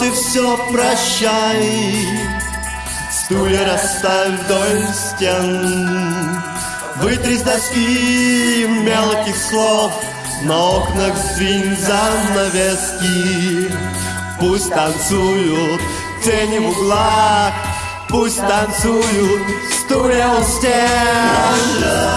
ты все прощай Стулья расставь вдоль стен. Вытри с доски мелких слов На окнах сдвинь занавески. Пусть танцуют тени в углах Пусть танцуют стулья у стен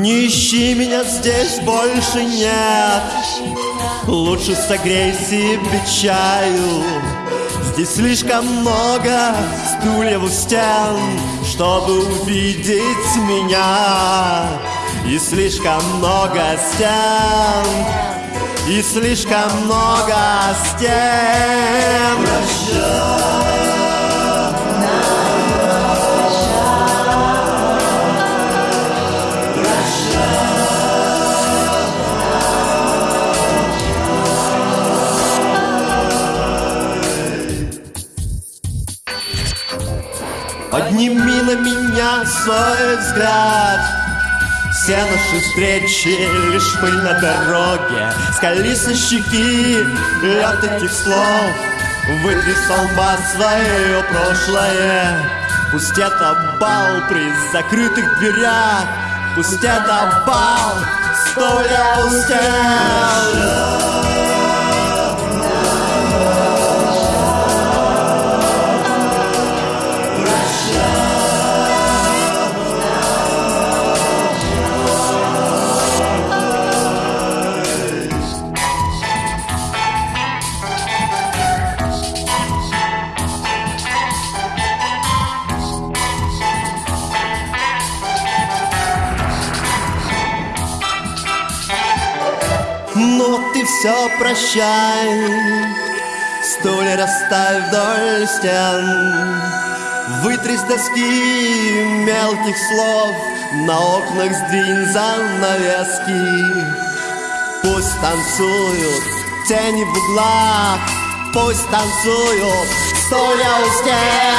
Не ищи меня здесь больше нет. Лучше согрей себе чаю. Здесь слишком много стульев у стен Чтобы увидеть меня. И слишком много стен И слишком много стен. Прощай Подними на меня свой взгляд. Все наши встречи лишь пыль на дороге. Скали со щеки лед этих слов Вытри с свое прошлое. Пусть это бал при закрытых дверях. Пусть это бал, стоя у стен все прощай. Стулья расставь вдоль стен Вытри с доски мелких слов На окнах сдвинь занавески. Пусть танцуют тени в углах Пусть танцуют стулья у стен